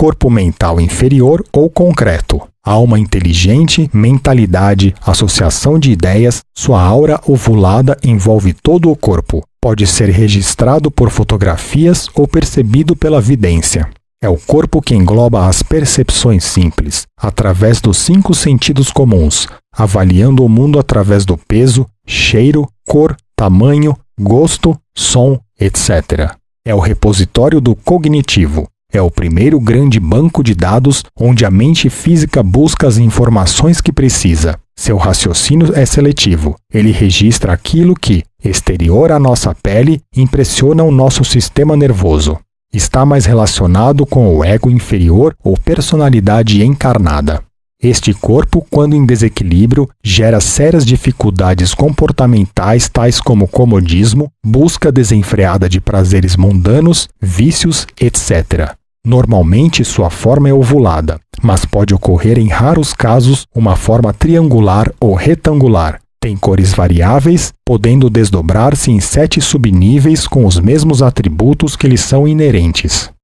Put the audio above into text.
corpo mental inferior ou concreto, alma inteligente, mentalidade, associação de ideias, sua aura ovulada envolve todo o corpo. Pode ser registrado por fotografias ou percebido pela vidência. É o corpo que engloba as percepções simples, através dos cinco sentidos comuns, avaliando o mundo através do peso, cheiro, cor, tamanho, gosto, som, etc. É o repositório do cognitivo. É o primeiro grande banco de dados onde a mente física busca as informações que precisa. Seu raciocínio é seletivo. Ele registra aquilo que, exterior à nossa pele, impressiona o nosso sistema nervoso está mais relacionado com o ego inferior ou personalidade encarnada. Este corpo, quando em desequilíbrio, gera sérias dificuldades comportamentais tais como comodismo, busca desenfreada de prazeres mundanos, vícios, etc. Normalmente sua forma é ovulada, mas pode ocorrer em raros casos uma forma triangular ou retangular, tem cores variáveis, podendo desdobrar-se em sete subníveis com os mesmos atributos que lhes são inerentes.